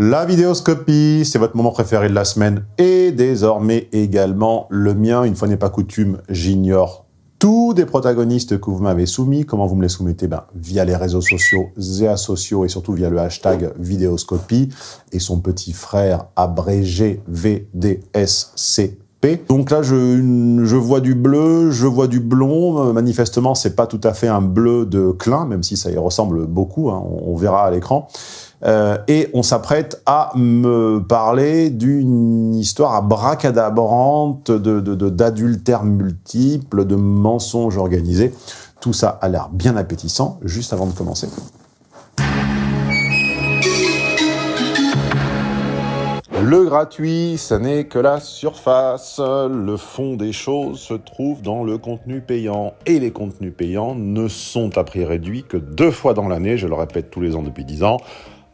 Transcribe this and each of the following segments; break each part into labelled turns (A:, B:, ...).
A: La vidéoscopie, c'est votre moment préféré de la semaine et désormais également le mien. Une fois n'est pas coutume, j'ignore tous des protagonistes que vous m'avez soumis. Comment vous me les soumettez? Ben, Via les réseaux sociaux, Zéa sociaux et surtout via le hashtag vidéoscopie et son petit frère abrégé VDSCP. Donc là, je, vois du bleu, je vois du blond. Manifestement, c'est pas tout à fait un bleu de clin, même si ça y ressemble beaucoup. Hein, on, verra à l'écran. Euh, et on s'apprête à me parler d'une histoire abracadabrante d'adultère de, de, multiples, de mensonges organisés. Tout ça a l'air bien appétissant, juste avant de commencer. Le gratuit, ça n'est que la surface. Le fond des choses se trouve dans le contenu payant. Et les contenus payants ne sont à prix réduit que deux fois dans l'année, je le répète tous les ans depuis dix ans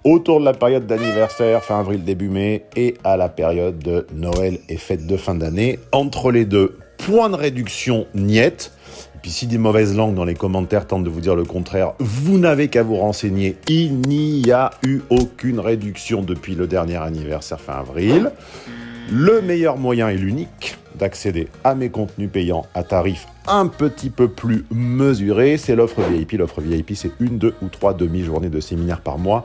A: autour de la période d'anniversaire, fin avril, début mai, et à la période de Noël et fête de fin d'année. Entre les deux, point de réduction niette. Et puis si des mauvaises langues dans les commentaires tentent de vous dire le contraire, vous n'avez qu'à vous renseigner. Il n'y a eu aucune réduction depuis le dernier anniversaire fin avril. Le meilleur moyen et l'unique d'accéder à mes contenus payants à tarif un petit peu plus mesuré, c'est l'offre VIP. L'offre VIP, c'est une, deux ou trois demi-journées de séminaire par mois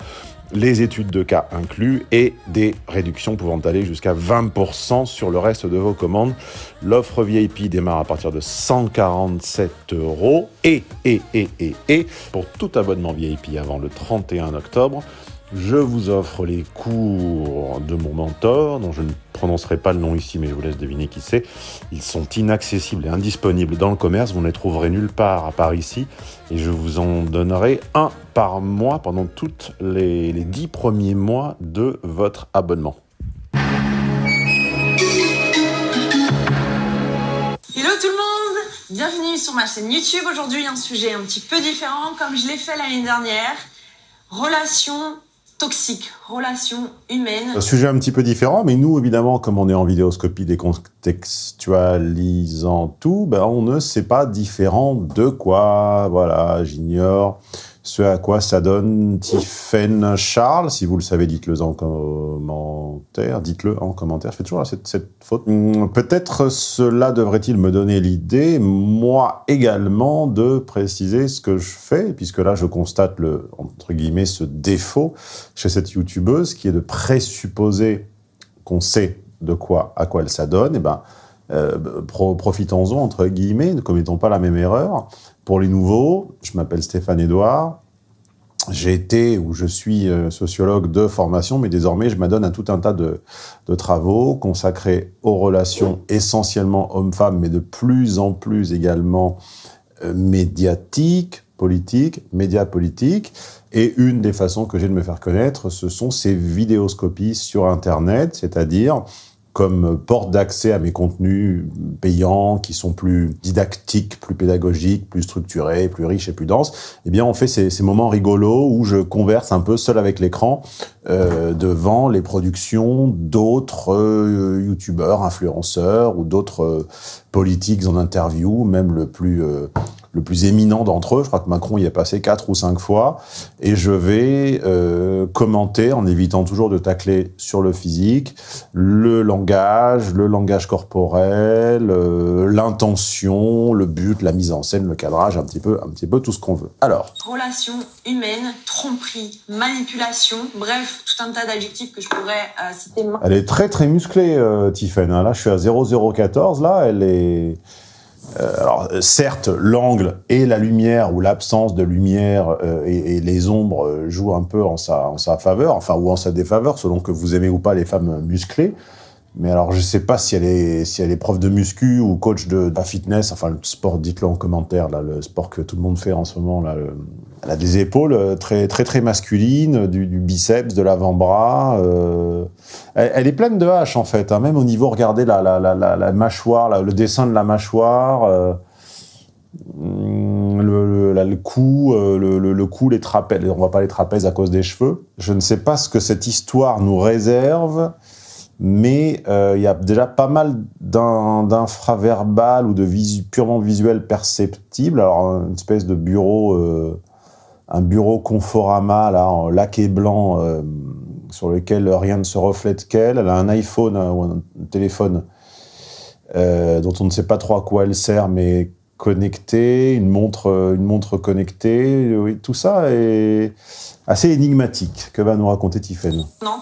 A: les études de cas inclus et des réductions pouvant aller jusqu'à 20% sur le reste de vos commandes. L'offre VIP démarre à partir de 147 euros et, et, et, et, et, pour tout abonnement VIP avant le 31 octobre, je vous offre les cours de mon mentor, dont je ne prononcerai pas le nom ici, mais je vous laisse deviner qui c'est. Ils sont inaccessibles et indisponibles dans le commerce, vous ne les trouverez nulle part à part ici, et je vous en donnerai un par mois pendant tous les, les dix premiers mois de votre abonnement.
B: Hello tout le monde Bienvenue sur ma chaîne YouTube. Aujourd'hui, un sujet un petit peu différent, comme je l'ai fait l'année dernière. Relations toxique, relation humaine.
A: Un sujet un petit peu différent, mais nous, évidemment, comme on est en vidéoscopie décontextualisant tout, ben, on ne sait pas différent de quoi. Voilà, j'ignore ce à quoi ça donne Tiffen Charles. Si vous le savez, dites-le en commentaire. Dites-le en commentaire. Je fais toujours cette, faute. Hmm, peut-être cela devrait-il me donner l'idée, moi également, de préciser ce que je fais, puisque là, je constate le, entre guillemets, ce défaut chez cette youtubeuse, qui est de présupposer qu'on sait de quoi, à quoi elle s'adonne. Et eh ben, euh, profitons-en, entre guillemets, ne commettons pas la même erreur. Pour les nouveaux, je m'appelle Stéphane Edouard. J'ai été ou je suis euh, sociologue de formation, mais désormais je m'adonne à tout un tas de, travaux consacrés aux relations essentiellement hommes-femmes, mais de plus en plus également euh, médiatiques, politiques, médias politiques. Et une des façons que j'ai de me faire connaître, ce sont ces vidéoscopies sur Internet, c'est-à-dire comme porte d'accès à mes contenus payants qui sont plus didactiques, plus pédagogiques, plus structurés, plus riches et plus denses, eh bien on fait ces, moments rigolos où je converse un peu seul avec l'écran euh, devant les productions d'autres euh, youtubeurs, influenceurs ou d'autres euh, politiques en interview, même le plus euh, le plus éminent d'entre eux. Je crois que Macron y est passé quatre ou cinq fois. Et je vais commenter, en évitant toujours de tacler sur le physique, le langage, le langage corporel, l'intention, le but, la mise en scène, le cadrage, un petit peu, un petit peu tout ce qu'on veut. Alors.
B: Relations humaines, tromperie, manipulation, bref, tout un tas d'adjectifs que je pourrais euh, citer.
A: Elle est très très musclée, euh. Hein. Là, je suis à 0014. Là, elle est... Euh, alors, certes, l'angle et la lumière ou l'absence de lumière euh, et, les ombres euh, jouent un peu en sa faveur, enfin, ou en sa défaveur, selon que vous aimez ou pas les femmes musclées. Mais alors, je sais pas si elle est, si elle est prof de muscu ou coach de, fitness, enfin, le sport, dites-le en commentaire, là, le sport que tout le monde fait en ce moment, là, le, elle a des épaules euh, très très très masculines, du, biceps, de l'avant-bras. Euh, elle, est pleine de haches en fait. Hein, même au niveau, regardez la, la, la, la mâchoire, le dessin de la mâchoire, euh, le, le, cou, le, cou, les trapèzes. On va pas les trapèzes à cause des cheveux. Je ne sais pas ce que cette histoire nous réserve. Mais euh, il y a déjà pas mal d'infraverbal ou de purement visuel perceptible. Alors, une espèce de bureau euh, un bureau Conforama là en laqué blanc euh, sur lequel rien ne se reflète qu'elle. Elle a un iPhone ou un téléphone dont on ne sait pas trop à quoi elle sert, mais connecté, une montre, une montre connectée. Oui, tout ça est assez énigmatique. Que va nous raconter Tiffen
B: Non,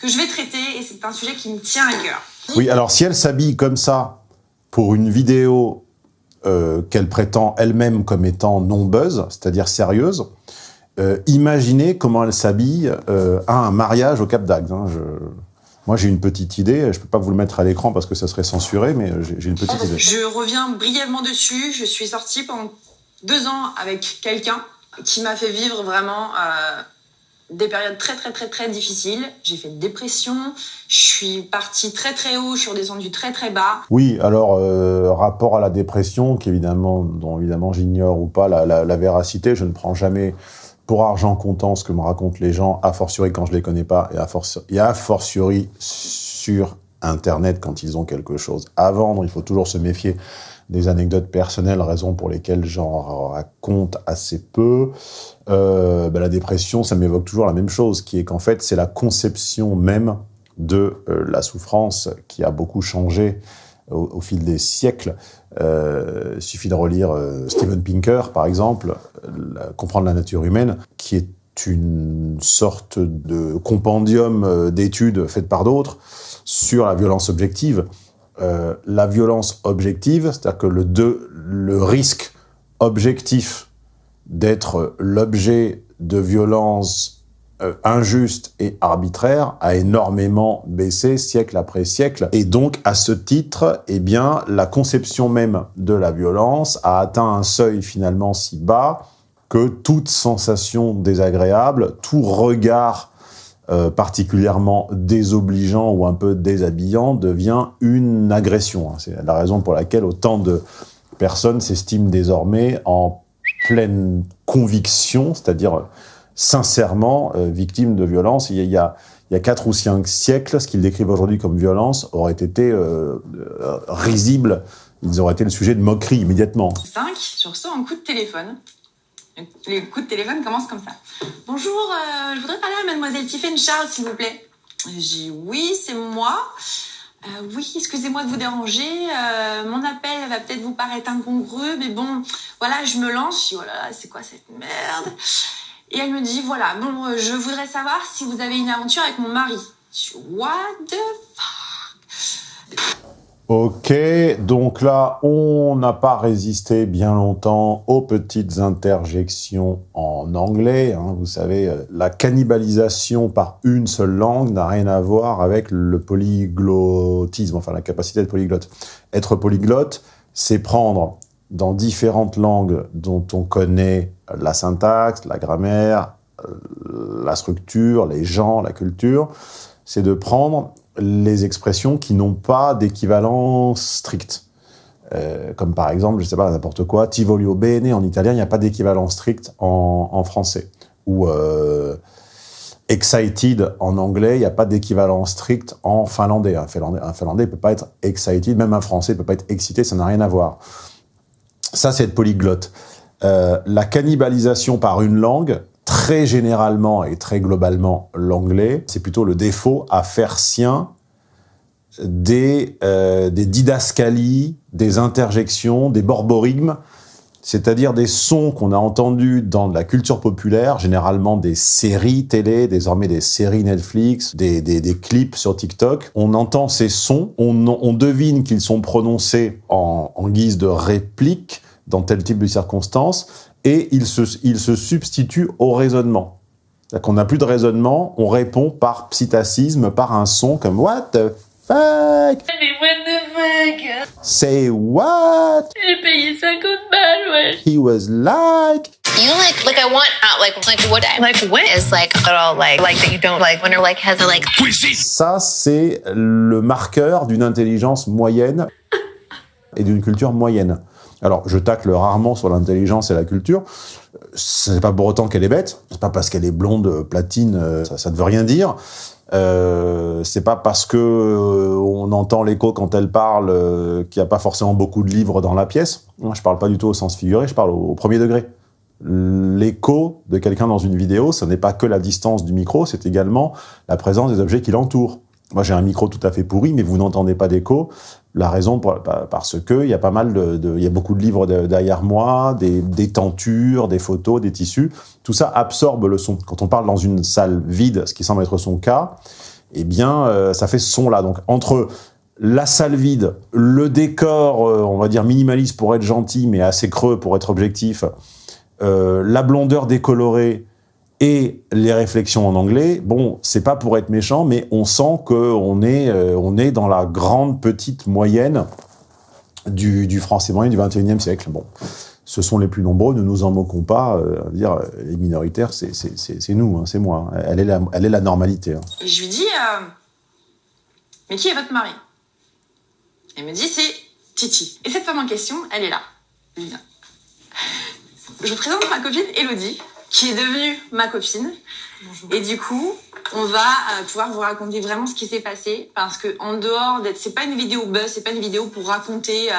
B: que je vais traiter et c'est un sujet qui me tient à cœur.
A: Oui, alors si elle s'habille comme ça pour une vidéo euh, qu'elle prétend elle-même comme étant non buzz, c'est-à-dire sérieuse, euh, imaginez comment elle s'habille euh, à un mariage au Cap d'Agde. Hein. Moi, j'ai une petite idée. Je ne peux pas vous le mettre à l'écran parce que ça serait censuré, mais j'ai une petite idée.
B: Je reviens brièvement dessus. Je suis sortie pendant deux ans avec quelqu'un qui m'a fait vivre vraiment des périodes très très très très difficiles. J'ai fait une dépression, je suis partie très très haut, je suis redescendue très très bas.
A: Oui, alors euh, rapport à la dépression, qui évidemment, dont évidemment j'ignore ou pas la, la, véracité, je ne prends jamais pour argent comptant ce que me racontent les gens, a fortiori quand je les connais pas, et et a fortiori sur Internet quand ils ont quelque chose à vendre. Il faut toujours se méfier des anecdotes personnelles, raison pour lesquelles j'en raconte assez peu. Euh, ben, la dépression, ça m'évoque toujours la même chose, qui est qu'en fait, c'est la conception même de euh, la souffrance qui a beaucoup changé au, fil des siècles. Euh, il suffit de relire Steven Pinker, par exemple, Comprendre la nature humaine, qui est une sorte de compendium d'études faites par d'autres sur la violence objective. La violence objective, c'est-à-dire que le, risque objectif d'être l'objet de violences euh, injustes et arbitraires a énormément baissé siècle après siècle. Et donc, à ce titre, eh la conception même de la violence a atteint un seuil finalement si bas que toute sensation désagréable, tout regard euh, particulièrement désobligeant ou un peu déshabillant devient une agression. C'est la raison pour laquelle autant de personnes s'estiment désormais en pleine conviction, c'est-à-dire sincèrement euh, victime de violence. Il y, a, il quatre ou cinq siècles, ce qu'ils décrivent aujourd'hui comme violence aurait été euh, euh, risible. Ils auraient été le sujet de moquerie immédiatement.
B: 5, je reçois un coup de téléphone. Les coups de téléphone commencent comme ça. Bonjour, je voudrais parler à mademoiselle Tiffany Charles, s'il vous plaît. J'ai oui, c'est moi. Euh, oui, excusez-moi de vous déranger. Euh, mon appel va peut-être vous paraître incongru, mais bon, voilà, je me lance. Je dis, voilà, oh c'est quoi cette merde? Et elle me dit, voilà, bon, euh, je voudrais savoir si vous avez une aventure avec mon mari. Je dis, what the fuck?
A: Ok, donc là, on n'a pas résisté bien longtemps aux petites interjections en anglais. Hein. Vous savez, euh, la cannibalisation par une seule langue n'a rien à voir avec le polyglottisme, enfin la capacité de polyglotte. Être polyglotte, c'est prendre dans différentes langues dont on connaît la syntaxe, la grammaire, euh, la structure, les gens, la culture, c'est de prendre les expressions qui n'ont pas d'équivalent strict. Euh, comme par exemple, je sais pas, n'importe quoi, ti voglio bene en italien, il n'y a pas d'équivalent strict en, français. Ou euh, excited en anglais, il n'y a pas d'équivalent strict en finlandais. Un finlandais ne peut pas être excited, même un français ne peut pas être excité, ça n'a rien à voir. Ça, c'est être polyglotte. Euh, la cannibalisation par une langue, très généralement et très globalement l'anglais, c'est plutôt le défaut à faire sien des, euh, didascalies, des interjections, des borborigmes, c'est-à-dire des sons qu'on a entendus dans la culture populaire, généralement des séries télé, désormais des séries Netflix, des, clips sur TikTok. On entend ces sons, on, devine qu'ils sont prononcés en guise de réplique dans tel type de circonstances, et il se, il se substitue au raisonnement. qu'on n'a plus de raisonnement, on répond par psittacisme, par un son comme « What the fuck ?» Say what?
B: J'ai payé 50 balles, ouais.
A: He was like.
C: You like, like I want out, like, like what? Like what? Is like all like, like that you don't like when you're like has a like.
A: Ça, c'est le marqueur d'une intelligence moyenne et d'une culture moyenne. Alors, je tacle rarement sur l'intelligence et la culture. Ce n'est pas pour autant qu'elle est bête. C'est pas parce qu'elle est blonde, euh, platine, euh, ça, ne veut rien dire. Euh, c'est pas parce que euh, on entend l'écho quand elle parle qu'il n'y a pas forcément beaucoup de livres dans la pièce. Moi, je parle pas du tout au sens figuré, je parle au, premier degré. l'écho de quelqu'un dans une vidéo, ce n'est pas que la distance du micro, c'est également la présence des objets qui l'entourent. Moi, j'ai un micro tout à fait pourri, mais vous n'entendez pas d'écho. La raison, parce que il y a pas mal de, il y a beaucoup de livres derrière moi, des, des, tentures, des photos, des tissus. Tout ça absorbe le son. Quand on parle dans une salle vide, ce qui semble être son cas, eh bien, euh, ça fait ce son-là. Donc, entre la salle vide, le décor, euh, on va dire minimaliste pour être gentil, mais assez creux pour être objectif, euh, la blondeur décolorée et les réflexions en anglais, bon, c'est pas pour être méchant, mais on sent qu'on est, euh, est dans la grande petite moyenne du, français moyen du 21e siècle. Bon, ce sont les plus nombreux, ne nous en moquons pas. Euh, dire les minoritaires, c'est nous, hein, c'est moi. Hein. Elle est la, normalité. Hein.
B: Et je lui dis, euh, mais qui est votre mari? Elle me dit, c'est Titi. Et cette femme en question, elle est là. Je vous présente ma copine Elodie, qui est devenue ma copine. Bonjour. Et du coup, on va euh, pouvoir vous raconter vraiment ce qui s'est passé parce que en dehors d'être, c'est pas une vidéo buzz, c'est pas une vidéo pour raconter euh,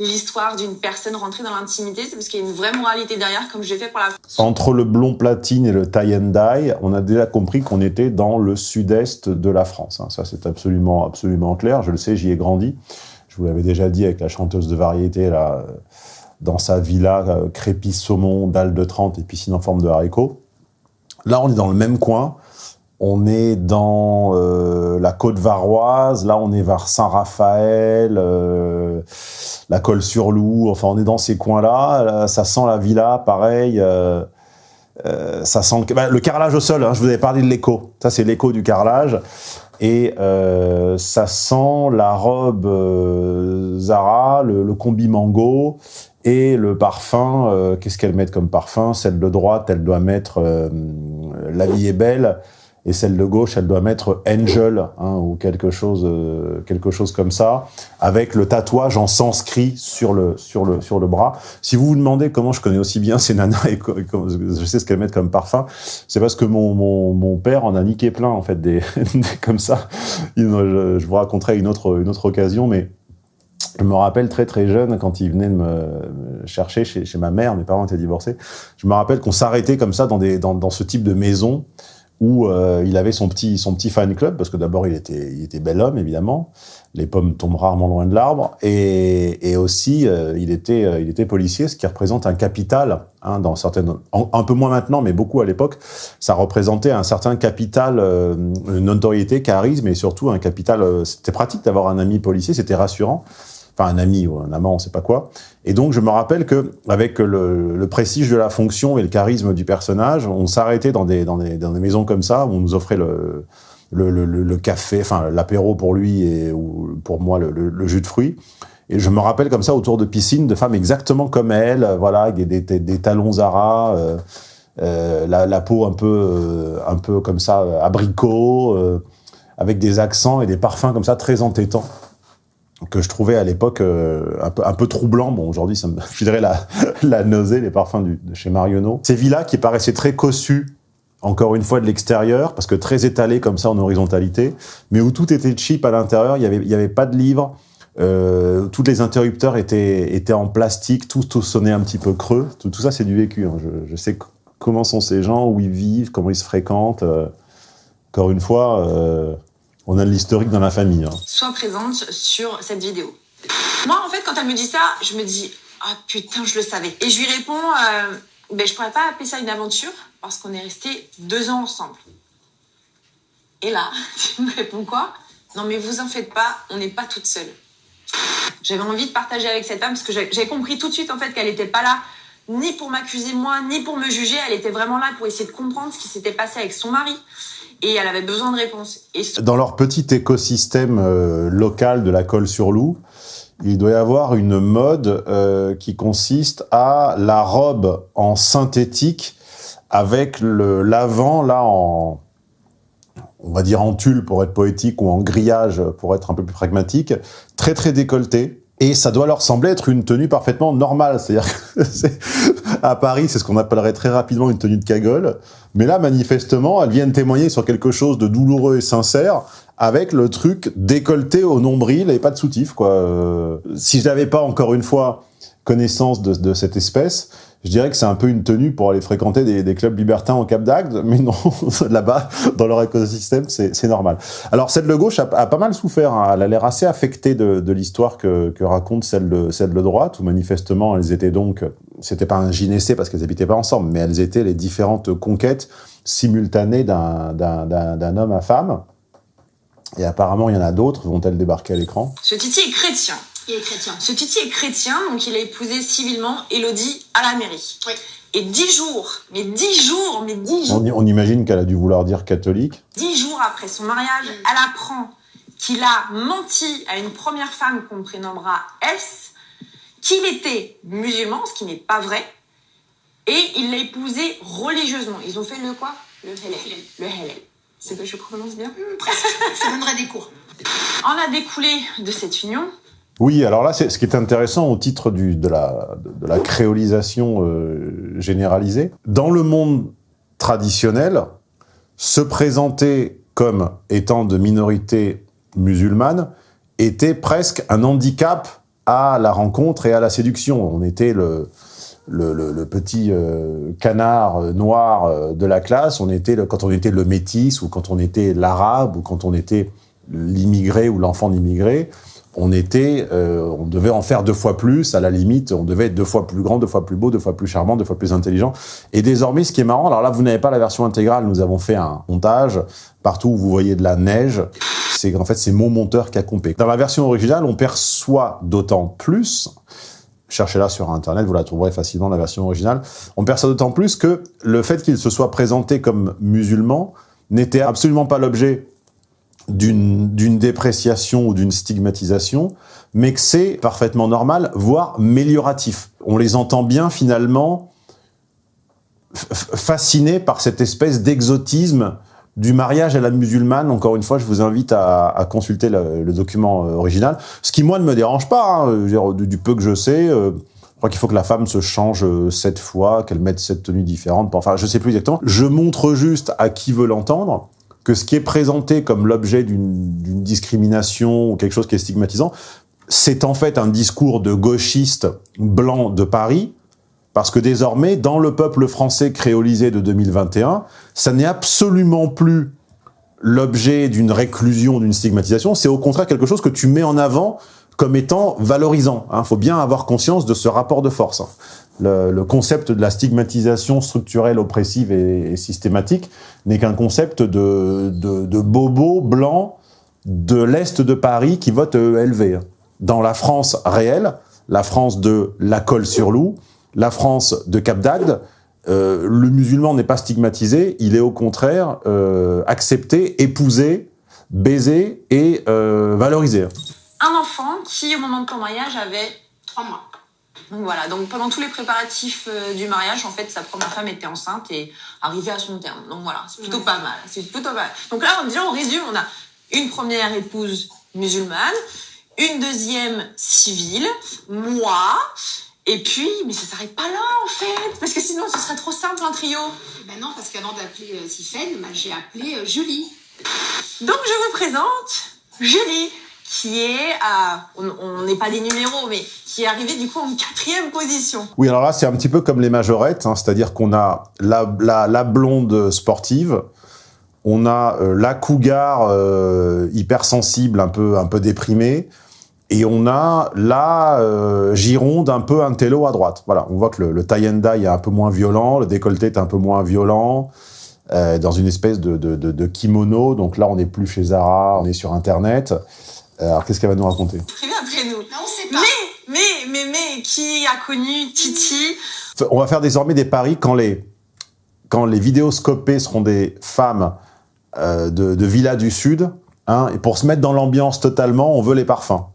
B: l'histoire d'une personne rentrée dans l'intimité, c'est parce qu'il y a une vraie moralité derrière, comme j'ai fait pour la.
A: Entre le blond platine et le tie and dye, on a déjà compris qu'on était dans le sud-est de la France. Hein. Ça, c'est absolument, absolument clair. Je le sais, j'y ai grandi. Je vous l'avais déjà dit avec la chanteuse de variété là dans sa villa euh, crépi saumon, dalle de 30 et piscine en forme de haricot. Là, on est dans le même coin. On est dans euh, la côte varoise. Là, on est vers Saint-Raphaël, euh, la Colle-sur-Loup. Enfin, on est dans ces coins-là. Ça sent la villa, pareil. ça sent bah, le carrelage au sol. Hein, je vous avais parlé de l'écho. Ça, c'est l'écho du carrelage. Et ça sent la robe Zara, le combi mango et le parfum, euh, qu'est-ce qu'elle met comme parfum? Celle de droite, elle doit mettre euh, La vie est belle, et celle de gauche, elle doit mettre Angel, hein, ou quelque chose, euh, quelque chose comme ça, avec le tatouage en sanskrit sur le, sur le, sur le bras. Si vous vous demandez comment je connais aussi bien ces nanas et, je sais ce qu'elles mettent comme parfum, c'est parce que mon, mon, mon, père en a niqué plein, en fait, des, comme ça. Je, je vous raconterai une autre, une autre occasion, mais je me rappelle très très jeune, quand il venait de me chercher chez, ma mère, mes parents étaient divorcés, je me rappelle qu'on s'arrêtait comme ça dans, des, dans, ce type de maison où euh, il avait son petit, son petit fan club, parce que d'abord il était, il était bel homme évidemment, les pommes tombent rarement loin de l'arbre, et, aussi euh, il, était, euh, il était policier, ce qui représente un capital, hein, un peu moins maintenant, mais beaucoup à l'époque, ça représentait un certain capital, une notoriété, charisme, et surtout un capital, c'était pratique d'avoir un ami policier, c'était rassurant, enfin un ami ou un amant, on sait pas quoi. Et donc je me rappelle que avec le, prestige de la fonction et le charisme du personnage, on s'arrêtait dans dans des maisons comme ça où on nous offrait le, le, café, enfin l'apéro pour lui et ou pour moi le, jus de fruits. Et je me rappelle comme ça autour de piscines de femmes exactement comme elle, voilà, avec des, des, des talons Zara, euh, euh, la, peau un peu, euh, un peu comme ça, abricot, euh, avec des accents et des parfums comme ça très entêtants que je trouvais à l'époque un, peu, un peu troublant. Bon, aujourd'hui, ça me filerait la, la nausée, les parfums de chez Marionneau. Ces villas qui paraissaient très cossues, encore une fois, de l'extérieur, parce que très étalées comme ça en horizontalité, mais où tout était cheap à l'intérieur, il n'y avait, y avait pas de livres, euh, tous les interrupteurs étaient, étaient en plastique, tout, tout sonnait un petit peu creux. Tout, ça, c'est du vécu. Hein. Je, sais comment sont ces gens, où ils vivent, comment ils se fréquentent. Euh, encore une fois... Euh, on a l'historique dans la famille. Hein.
B: Sois présente sur cette vidéo. Moi, en fait, quand elle me dit ça, je me dis ah putain, je le savais. Et je lui réponds ben je pourrais pas appeler ça une aventure parce qu'on est resté deux ans ensemble. Et là, tu me réponds quoi? Non, mais vous en faites pas, on n'est pas toute seule. J'avais envie de partager avec cette femme parce que j'ai compris tout de suite en fait qu'elle n'était pas là ni pour m'accuser moi, ni pour me juger. Elle était vraiment là pour essayer de comprendre ce qui s'était passé avec son mari et elle avait besoin de réponses.
A: Dans leur petit écosystème euh, local de la colle sur loup, il doit y avoir une mode euh, qui consiste à la robe en synthétique avec l'avant là en on va dire en tulle pour être poétique ou en grillage pour être un peu plus pragmatique, très très décolleté. Et ça doit leur sembler être une tenue parfaitement normale. C'est-à-dire à Paris, c'est ce qu'on appellerait très rapidement une tenue de cagole. Mais là, manifestement, elles viennent témoigner sur quelque chose de douloureux et sincère avec le truc décolleté au nombril et pas de soutif, quoi. Euh, si je n'avais pas, encore une fois, connaissance de, de, cette espèce, je dirais que c'est un peu une tenue pour aller fréquenter des, des clubs libertins au Cap d'Agde, mais non, là-bas, dans leur écosystème, c'est normal. Alors, celle de gauche a, a pas mal souffert, hein. elle a l'air assez affectée de, de l'histoire que, que, raconte celle de, celle de droite, où manifestement, elles étaient donc, c'était pas un gynécée parce qu'elles habitaient pas ensemble, mais elles étaient les différentes conquêtes simultanées d'un homme à femme. Et apparemment, il y en a d'autres, vont-elles débarquer à l'écran?
B: Ce Titi est chrétien.
D: Il est chrétien.
B: Ce Titi est chrétien, donc il a épousé civilement Elodie à la mairie.
D: Oui.
B: Et dix jours, mais dix jours, mais dix jours.
A: On, on imagine qu'elle a dû vouloir dire catholique.
B: Dix jours après son mariage, elle apprend qu'il a menti à une première femme qu'on prénommera S, qu'il était musulman, ce qui n'est pas vrai, et il l'a épousée religieusement. Ils ont fait le quoi? Le Hélène. Le Hélène. C'est que je prononce bien?
D: Presque. je donnerai des cours.
B: On a découlé de cette union
A: oui, alors là, ce qui est intéressant au titre de, la, créolisation euh, généralisée, dans le monde traditionnel, se présenter comme étant de minorité musulmane était presque un handicap à la rencontre et à la séduction. On était le, petit euh, canard noir euh, de la classe, on était le, quand on était le métis, ou quand on était l'arabe, ou quand on était l'immigré ou l'enfant d'immigré, on était, euh, on devait en faire deux fois plus, à la limite, on devait être deux fois plus grand, deux fois plus beau, deux fois plus charmant, deux fois plus intelligent. Et désormais, ce qui est marrant, alors là, vous n'avez pas la version intégrale, nous avons fait un montage, partout où vous voyez de la neige, c'est en fait, c'est mon monteur qui a compé. Dans la version originale, on perçoit d'autant plus, cherchez-la sur Internet, vous la trouverez facilement, la version originale, on perçoit d'autant plus que le fait qu'il se soit présenté comme musulman n'était absolument pas l'objet d'une dépréciation ou d'une stigmatisation, mais que c'est parfaitement normal, voire mélioratif. On les entend bien finalement fascinés par cette espèce d'exotisme du mariage à la musulmane. Encore une fois, je vous invite à, consulter le, document original. Ce qui, moi, ne me dérange pas, hein, du, peu que je sais. Euh, je crois qu'il faut que la femme se change sept fois, qu'elle mette sept tenues différentes. Enfin, je sais plus exactement. Je montre juste à qui veut l'entendre que ce qui est présenté comme l'objet d'une discrimination ou quelque chose qui est stigmatisant, c'est en fait un discours de gauchiste blanc de Paris, parce que désormais, dans le peuple français créolisé de 2021, ça n'est absolument plus l'objet d'une réclusion, d'une stigmatisation, c'est au contraire quelque chose que tu mets en avant comme étant valorisant. Il hein. faut bien avoir conscience de ce rapport de force. Le, concept de la stigmatisation structurelle, oppressive et, systématique n'est qu'un concept de, de, de bobo blanc de l'Est de Paris qui vote LV. Dans la France réelle, la France de la colle sur loup, la France de Cap d'Agde, euh, le musulman n'est pas stigmatisé, il est au contraire euh, accepté, épousé, baisé et euh, valorisé.
B: Un enfant qui, au moment de ton mariage, avait trois mois. Donc voilà, donc pendant tous les préparatifs euh, du mariage, en fait, sa première femme était enceinte et arrivait à son terme. Donc voilà, c'est plutôt ouais. pas mal. C'est plutôt pas mal. Donc là, on, déjà, on résume, on a une première épouse musulmane, une deuxième civile, moi, et puis, mais ça s'arrête pas là, en fait, parce que sinon, ce serait trop simple, un trio.
D: Ben non, parce qu'avant d'appeler euh, Sifène, ben, j'ai appelé euh, Julie.
B: Donc, je vous présente Julie qui est à, on n'est pas des numéros, mais qui est arrivé du coup en quatrième position.
A: Oui, alors là, c'est un petit peu comme les majorettes, hein, c'est-à-dire qu'on a la, blonde sportive, on a euh, la cougar euh, hypersensible, un peu, un peu déprimée, et on a la euh, gironde un peu intello à droite. Voilà, on voit que le, le tie est un peu moins violent, le décolleté est un peu moins violent, dans une espèce de, kimono. Donc là, on n'est plus chez Zara, on est sur Internet. Alors, qu'est-ce qu'elle va nous raconter
B: Écrivez après nous.
D: Non, on sait pas.
B: Mais, mais, mais, mais, qui a connu Titi
A: On va faire désormais des paris quand les, quand les vidéoscopés seront des femmes euh, de, de Villa du Sud. Hein, et pour se mettre dans l'ambiance totalement, on veut les parfums.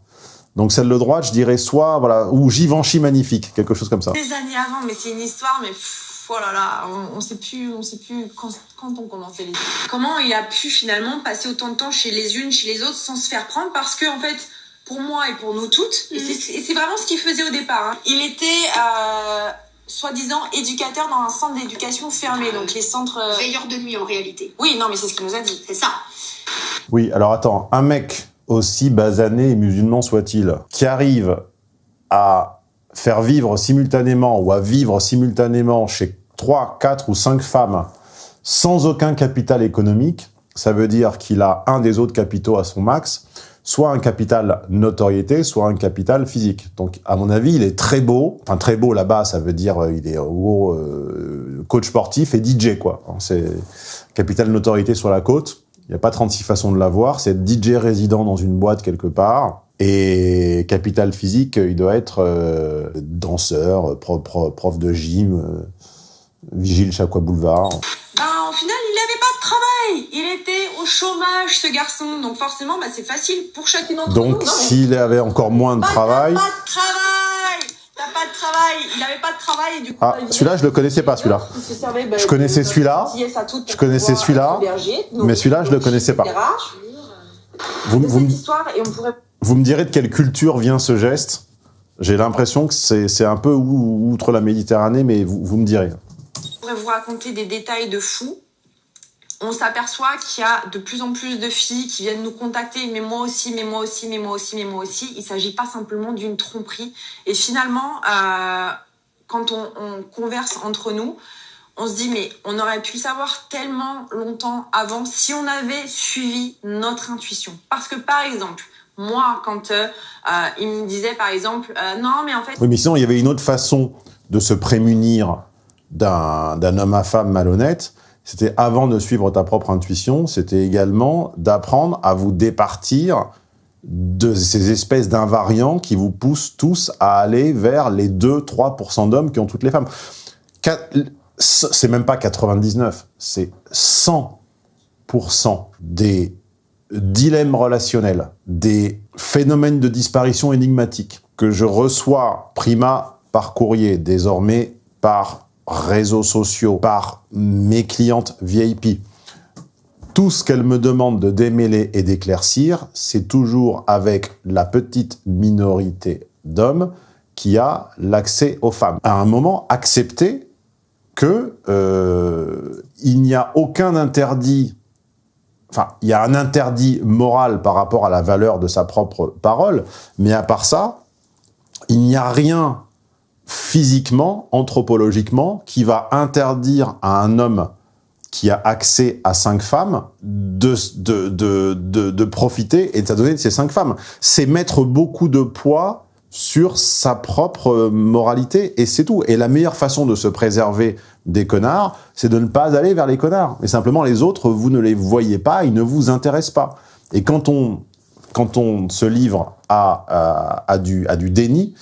A: Donc celle de droite, je dirais soit, voilà, ou Givenchy magnifique, quelque chose comme ça.
B: Des années avant, mais c'est une histoire, mais pff, oh là là, on, on sait plus, on sait plus quand, quand on commençait les. Comment il a pu finalement passer autant de temps chez les unes, chez les autres, sans se faire prendre, parce que en fait, pour moi et pour nous toutes, mmh. et c'est vraiment ce qu'il faisait au départ. Hein. Il était euh, soi-disant éducateur dans un centre d'éducation fermé, donc les centres. Euh...
D: Veilleur de nuit en réalité.
B: Oui, non, mais c'est ce qu'il nous a dit.
D: C'est ça.
A: Oui, alors attends, un mec aussi basané et musulman soit-il, qui arrive à faire vivre simultanément ou à vivre simultanément chez 3, 4 ou 5 femmes sans aucun capital économique, ça veut dire qu'il a un des autres capitaux à son max, soit un capital notoriété, soit un capital physique. Donc, à mon avis, il est très beau. Enfin, très beau là-bas, ça veut dire euh, il est gros euh, coach sportif et DJ, quoi. C'est capital notoriété sur la côte. Il n'y a pas 36 façons de l'avoir. C'est DJ résident dans une boîte quelque part. Et capital physique, il doit être euh, danseur, prof, prof, de gym, vigile Chaqua Boulevard.
B: Ben, au final, il n'avait pas de travail. Il était au chômage, ce garçon. Donc forcément, bah, c'est facile pour chacune d'entre nous.
A: Donc s'il avait encore moins de
B: Bah,
A: travail...
B: Pas de travail T'as pas de travail Il n'avait pas de travail. et Du coup,
A: Ah,
B: bah, il
A: celui-là, je le connaissais pas, celui-là.
B: Bah,
A: Je connaissais celui-là. Je connaissais celui-là. Mais celui-là, je le connaissais pas. Vous, me-
B: histoire, et on pourrait
A: vous me direz de quelle culture vient ce geste J'ai l'impression que c'est un peu ou- outre la Méditerranée, mais vous, vous me direz.
B: Vous raconter des détails de fou. On s'aperçoit qu'il y a de plus en plus de filles qui viennent nous contacter, mais moi aussi, mais moi aussi, mais moi aussi, mais moi aussi. Il s'agit pas simplement d'une tromperie. Et finalement, euh, quand on, on converse entre nous, on se dit, mais on aurait pu savoir tellement longtemps avant si on avait suivi notre intuition. Parce que par exemple, moi, quand euh, euh, il me disait par exemple, euh, non, mais en fait,
A: Oui, mais sinon, il y avait une autre façon de se prémunir d'un homme à femme malhonnête. C'était avant de suivre ta propre intuition, c'était également d'apprendre à vous départir de ces espèces d'invariants qui vous poussent tous à aller vers les 2-3% d'hommes qui ont toutes les femmes. C'est même pas 99, c'est 100% des dilemmes relationnels, des phénomènes de disparition énigmatiques que je reçois prima par courrier, désormais par réseaux sociaux, par mes clientes VIP. Tout ce qu'elles me demandent de démêler et d'éclaircir, c'est toujours avec la petite minorité d'hommes qui a l'accès aux femmes. À un moment, accepter que euh, il n'y a aucun interdit enfin, il y a un interdit moral par rapport à la valeur de sa propre parole, mais à part ça, il n'y a rien physiquement, anthropologiquement, qui va interdire à un homme qui a accès à cinq femmes de, de, de, de, profiter et de s'adonner de ces cinq femmes. C'est mettre beaucoup de poids sur sa propre moralité, et c'est tout. Et la meilleure façon de se préserver des connards, c'est de ne pas aller vers les connards. Mais simplement, les autres, vous ne les voyez pas, ils ne vous intéressent pas. Et quand on, quand on se livre à, à du déni,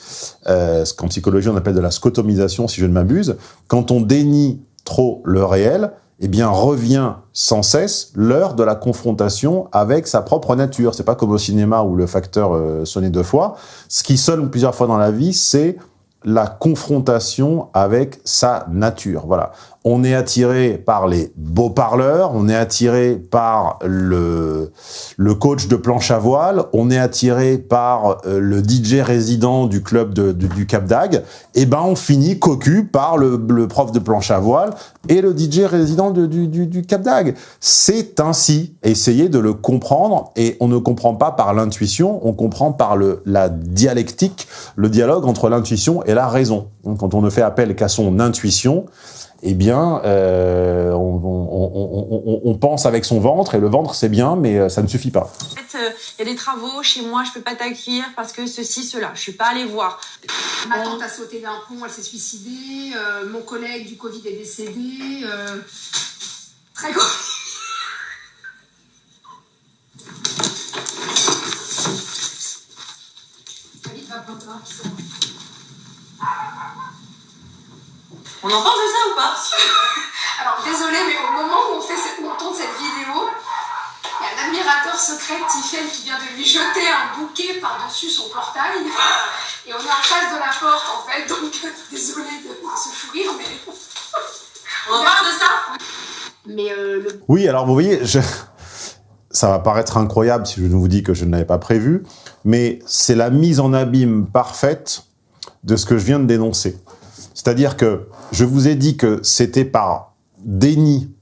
A: euh, ce qu'en psychologie on appelle de la scotomisation, si je ne m'abuse, quand on dénie trop le réel, eh bien, revient sans cesse l'heure de la confrontation avec sa propre nature. C'est pas comme au cinéma où le facteur euh, sonnait deux fois. Ce qui sonne plusieurs fois dans la vie, c'est la confrontation avec sa nature. Voilà. On est attiré par les beaux parleurs, on est attiré par le, le coach de planche à voile, on est attiré par euh, le DJ résident du club du Cap d'Agde, et ben on finit cocu par le, prof de planche à voile et le DJ résident de- du, du, Cap d'Agde. C'est ainsi. Essayez de le comprendre, et on ne comprend pas par l'intuition, on comprend par le, la dialectique, le dialogue entre l'intuition et la raison. Quand on ne fait appel qu'à son intuition, eh bien, euh, on, on- on- on- on pense avec son ventre, et le ventre, c'est bien, mais euh, ça ne suffit pas.
B: En fait, euh, il y a des travaux chez moi, je peux pas t'accueillir parce que ceci, cela. Je suis pas allée voir.
D: Ma tante a sauté d'un pont, elle s'est suicidée. euh, mon collègue du Covid est décédé. euh, très gros. David va prendre un pisson.
B: On en pense de ça ou pas
D: Alors désolé, mais au moment où on, fait cette, on tourne cette vidéo, il y a un admirateur secret de Tiffen qui vient de lui jeter un bouquet par-dessus son portail. Et on est en face de la porte en fait, donc désolé de, de ce fou rire, mais.
B: On en parle de ça
D: Mais euh, le
A: Oui, alors vous voyez, je... ça va paraître incroyable si je vous dis que je ne l'avais pas prévu, mais c'est la mise en abîme parfaite de ce que je viens de dénoncer. C'est-à-dire que je vous ai dit que c'était par déni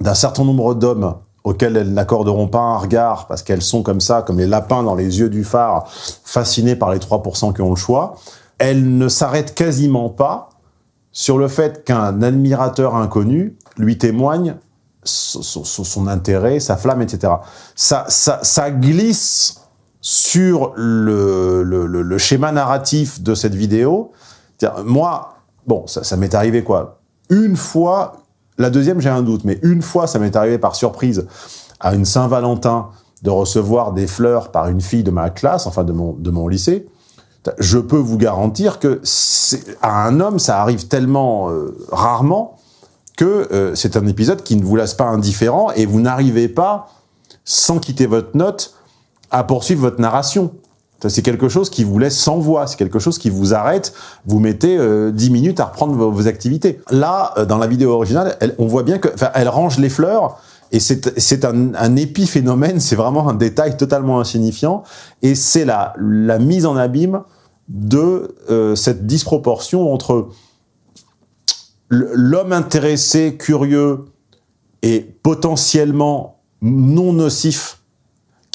A: d'un certain nombre d'hommes auxquels elles n'accorderont pas un regard parce qu'elles sont comme ça, comme les lapins dans les yeux du phare, fascinées par les 3% qui ont le choix. elle ne s'arrête quasiment pas sur le fait qu'un admirateur inconnu lui témoigne son, intérêt, sa flamme, etc. Ça, glisse sur le schéma narratif de cette vidéo. Moi, bon, ça, m'est arrivé quoi Une fois, la deuxième j'ai un doute, mais une fois ça m'est arrivé par surprise à une Saint-Valentin de recevoir des fleurs par une fille de ma classe, enfin de mon, lycée. Je peux vous garantir que à un homme, ça arrive tellement euh, rarement que euh, c'est un épisode qui ne vous laisse pas indifférent et vous n'arrivez pas, sans quitter votre note, à poursuivre votre narration. C'est quelque chose qui vous laisse sans voix, c'est quelque chose qui vous arrête, vous mettez euh, 10 minutes à reprendre vos, activités. Là, euh, dans la vidéo originale, on voit bien que, enfin, elle range les fleurs, et c'est un, épiphénomène, c'est vraiment un détail totalement insignifiant, et c'est la, la mise en abîme de euh, cette disproportion entre l'homme intéressé, curieux et potentiellement non nocif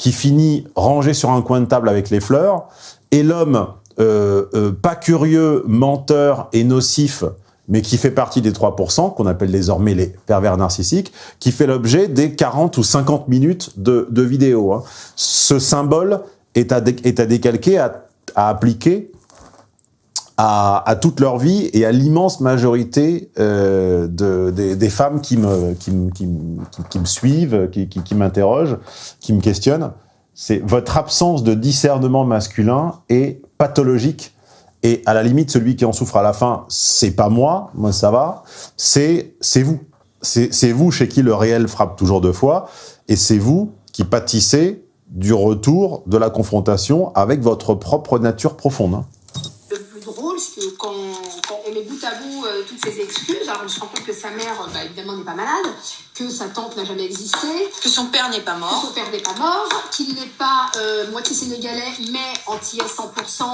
A: qui finit rangé sur un coin de table avec les fleurs, et l'homme euh, euh, pas curieux, menteur et nocif, mais qui fait partie des 3%, qu'on appelle désormais les pervers narcissiques, qui fait l'objet des 40 ou 50 minutes de, de vidéo. hein. Ce symbole est à, est à décalquer, à, à appliquer à, toute leur vie et à l'immense majorité euh, de, des, femmes qui me, suivent, qui, m'interrogent, qui me questionnent. C'est votre absence de discernement masculin est pathologique. Et à la limite, celui qui en souffre à la fin, c'est pas moi, moi ça va, c'est c'est vous. C'est c'est vous chez qui le réel frappe toujours deux fois, et c'est vous qui pâtissez du retour de la confrontation avec votre propre nature profonde. hein.
D: Le plus drôle, c'est que quand, met bout à bout euh, toutes ces excuses, alors on se rend compte que sa mère, euh, bah, évidemment, n'est pas malade, que sa tante n'a jamais existé,
B: Que son père n'est pas
D: que
B: mort.
D: son père n'est pas mort, qu'il n'est pas euh, moitié sénégalais, mais antillais 100%.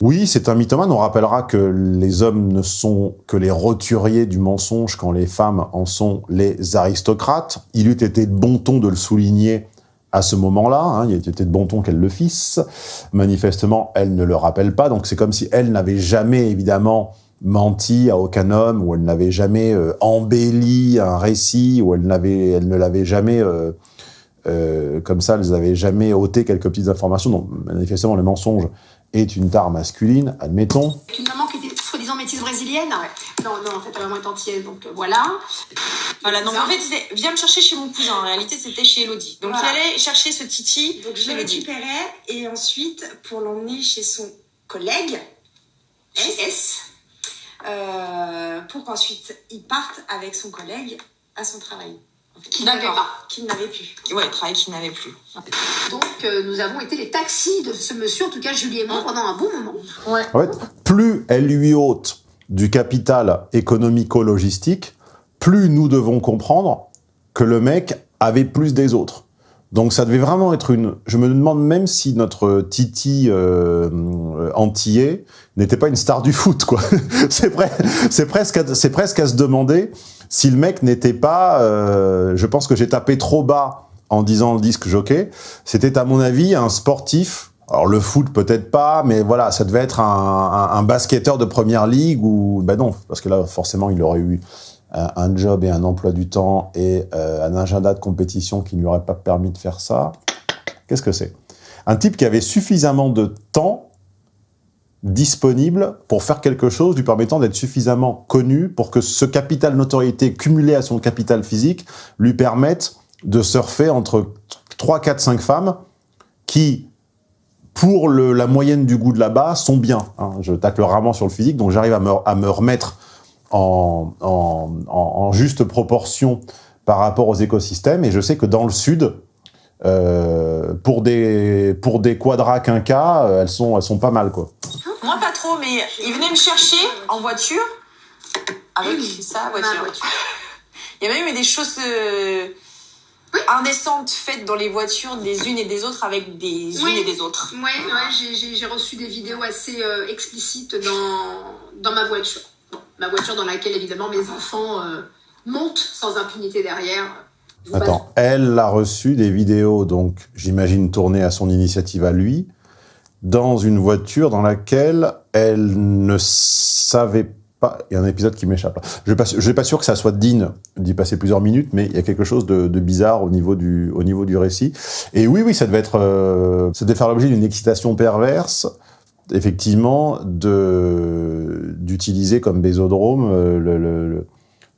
A: Oui, c'est un mythomane. On rappellera que les hommes ne sont que les roturiers du mensonge quand les femmes en sont les aristocrates. Il eût été de bon ton de le souligner à ce moment-là. hein. Il eût été de bon ton qu'elle le fisse. Manifestement, elle ne le rappelle pas. Donc c'est comme si elle n'avait jamais, évidemment, menti à aucun homme, ou elle n'avait jamais euh, embelli un récit, ou elle, n'avait, elle ne l'avait jamais... euh, euh, comme ça, elles n'avaient jamais ôté quelques petites informations. Donc, manifestement, le mensonge est une tare masculine, admettons.
D: Avec une maman qui était soi-disant métisse brésilienne. Non, non, en fait, la maman est antillaise, donc euh, voilà.
B: Voilà, donc en fait, disait, viens me chercher chez mon cousin. En réalité, c'était chez Elodie. Donc
E: Voilà.
B: il allait chercher ce Titi
E: Donc je
B: chez
E: le récupérais et ensuite pour l'emmener chez son collègue
D: Chez
E: S, euh, pour qu'ensuite il parte avec son collègue à son travail. En fait, qu'il n'avait
B: D'accord.
E: pas, qu'il n'avait plus.
B: Ouais, travail qu'il n'avait plus.
D: Donc, euh, nous avons été les taxis de ce monsieur, en tout cas Julie et moi, pendant un bon moment.
A: En fait, plus elle lui ôte du capital économico-logistique, plus nous devons comprendre que le mec avait plus des autres. Donc ça devait vraiment être une... Je me demande même si notre Titi euh, euh, antillais n'était pas une star du foot, quoi. c'est pre- c'est presque, presque à se demander si le mec n'était pas... euh, je pense que j'ai tapé trop bas en disant le disque jockey. C'était à mon avis un sportif. Alors le foot peut-être pas, mais voilà, ça devait être un, basketteur de première ligue ou ben non, parce que là forcément il aurait eu un, un job et un emploi du temps et euh, un agenda de compétition qui ne lui aurait pas permis de faire ça. Qu'est-ce que c'est? Un type qui avait suffisamment de temps disponible pour faire quelque chose lui permettant d'être suffisamment connu pour que ce capital notoriété cumulé à son capital physique lui permette de surfer entre 3, 4, 5 femmes qui, pour le- la moyenne du goût de là-bas, sont bien. hein. Je tacle rarement sur le physique, donc j'arrive à me, à me remettre en, en, juste proportion par rapport aux écosystèmes. Et je sais que dans le sud, euh, pour des pour des quadras quinquas, euh, elles sont elles sont pas mal quoi.
B: Moi, pas trop, mais il venait me chercher en voiture avec sa voiture.
D: Ma voiture.
B: Il y a même eu des choses euh, indécentes faites dans les voitures des unes et des autres avec des
D: Oui.
B: unes et des autres.
D: Ouais, ouais, j'ai- j'ai j'ai reçu des vidéos assez euh, explicites dans, dans ma voiture. Bon, ma voiture dans laquelle, évidemment, mes enfants euh, montent sans impunité derrière.
A: Attends, elle a reçu des vidéos, donc j'imagine tournées à son initiative à lui, dans une voiture dans laquelle elle ne savait pas... Il y a un épisode qui m'échappe. Je ne suis pas sûr que ça soit digne d'y passer plusieurs minutes, mais il y a quelque chose de, bizarre au niveau, du, au niveau du récit. Et oui, oui, ça devait être... Euh, ça devait faire l'objet d'une excitation perverse, effectivement, d'utiliser comme bésodrome euh,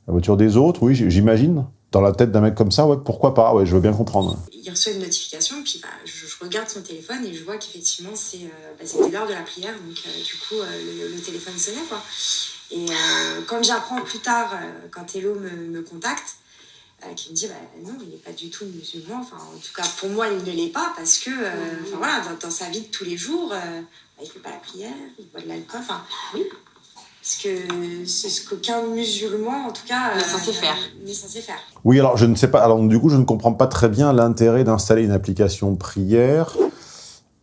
A: la voiture des autres, oui, j'imagine dans la tête d'un mec comme ça, ouais, pourquoi pas, ouais, je veux bien comprendre.
E: Il reçoit une notification, puis bah, je, regarde son téléphone et je vois qu'effectivement, c'est, euh, bah, c'était l'heure de la prière, donc euh, du coup, euh, le, téléphone sonnait, quoi. Et quand j'apprends plus tard, quand Hello me, contacte, qui me dit, bah, non, il n'est pas du tout musulman, enfin, en tout cas, pour moi, il ne l'est pas, parce que, voilà, dans, dans, sa vie de tous les jours, bah, il ne fait pas la prière, il boit de l'alcool, enfin, oui, parce que c'est ce qu'aucun musulman, en tout cas,
B: n'est censé, faire.
E: censé faire.
A: Oui, alors je ne sais pas. Alors du coup, je ne comprends pas très bien l'intérêt d'installer une application prière,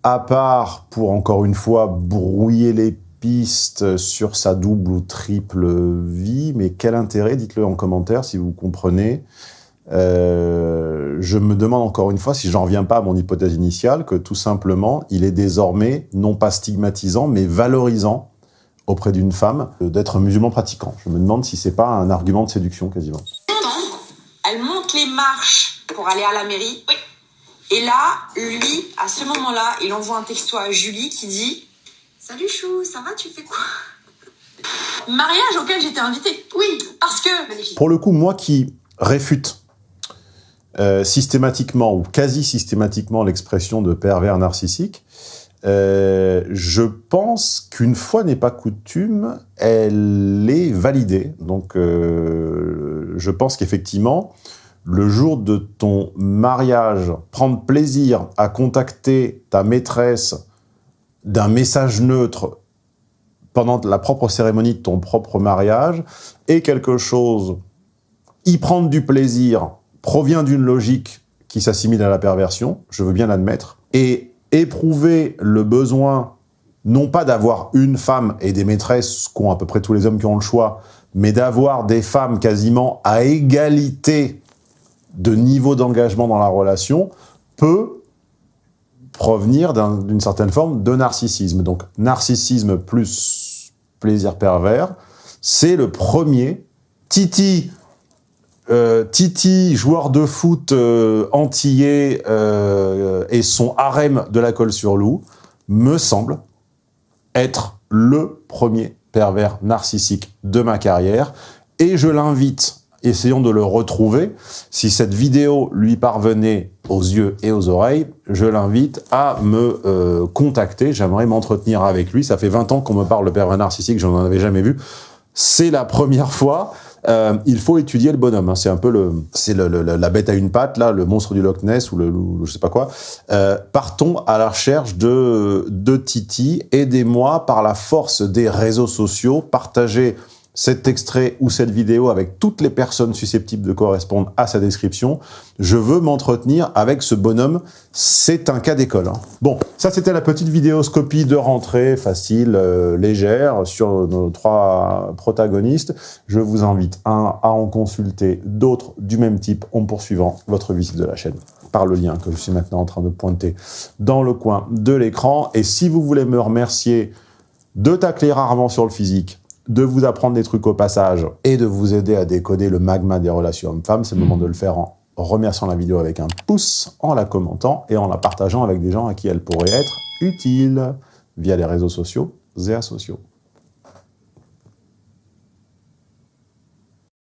A: à part pour encore une fois brouiller les pistes sur sa double ou triple vie. Mais quel intérêt Dites-le en commentaire si vous comprenez. Euh, je me demande encore une fois si j'en reviens pas à mon hypothèse initiale, que tout simplement, il est désormais non pas stigmatisant, mais valorisant auprès d'une femme d'être musulman pratiquant. Je me demande si c'est pas un argument de séduction quasiment.
B: Elle monte les marches pour aller à la mairie. Oui. Et là, lui, à ce moment-là, il envoie un texto à Julie qui dit
E: Salut Chou, ça va, tu fais quoi?
B: Mariage auquel j'étais invitée.
E: Oui.
B: Parce que. Magnifique.
A: Pour le coup, moi qui réfute euh, systématiquement ou quasi systématiquement l'expression de pervers narcissique, euh, je pense qu'une fois n'est pas coutume, elle est validée. Donc, euh, je pense qu'effectivement, le jour de ton mariage, prendre plaisir à contacter ta maîtresse d'un message neutre pendant la propre cérémonie de ton propre mariage est quelque chose, y prendre du plaisir provient d'une logique qui s'assimile à la perversion, je veux bien l'admettre, et éprouver le besoin, non pas d'avoir une femme et des maîtresses qu'ont à peu près tous les hommes qui ont le choix, mais d'avoir des femmes quasiment à égalité de niveau d'engagement dans la relation, peut provenir d'une un, certaine forme de narcissisme. Donc, narcissisme plus plaisir pervers, c'est le premier. Titi, euh, Titi, joueur de foot euh, antillais euh, et son harem de la colle sur loup, me semble être le premier pervers narcissique de ma carrière. Et je l'invite, essayons de le retrouver. Si cette vidéo lui parvenait aux yeux et aux oreilles, je l'invite à me euh, contacter. J'aimerais m'entretenir avec lui. Ça fait 20 ans qu'on me parle de pervers narcissique, je n'en avais jamais vu. C'est la première fois. Euh, il faut étudier le bonhomme. Hein. C'est un peu le, c'est le, le, la bête à une patte, là, le monstre du Loch Ness ou le, le je sais pas quoi. Euh, partons à la recherche de, de Titi. Aidez-moi par la force des réseaux sociaux. Partagez cet extrait ou cette vidéo avec toutes les personnes susceptibles de correspondre à sa description. Je veux m'entretenir avec ce bonhomme. C'est un cas d'école. Hein. Bon, ça c'était la petite vidéoscopie de rentrée facile, euh, légère, sur nos trois protagonistes. Je vous invite, un, à en consulter d'autres du même type en poursuivant votre visite de la chaîne par le lien que je suis maintenant en train de pointer dans le coin de l'écran. Et si vous voulez me remercier de tacler rarement sur le physique, de vous apprendre des trucs au passage et de vous aider à décoder le magma des relations hommes-femmes, c'est le moment de le faire en remerciant la vidéo avec un pouce, en la commentant et en la partageant avec des gens à qui elle pourrait être utile via les réseaux sociaux et asociaux.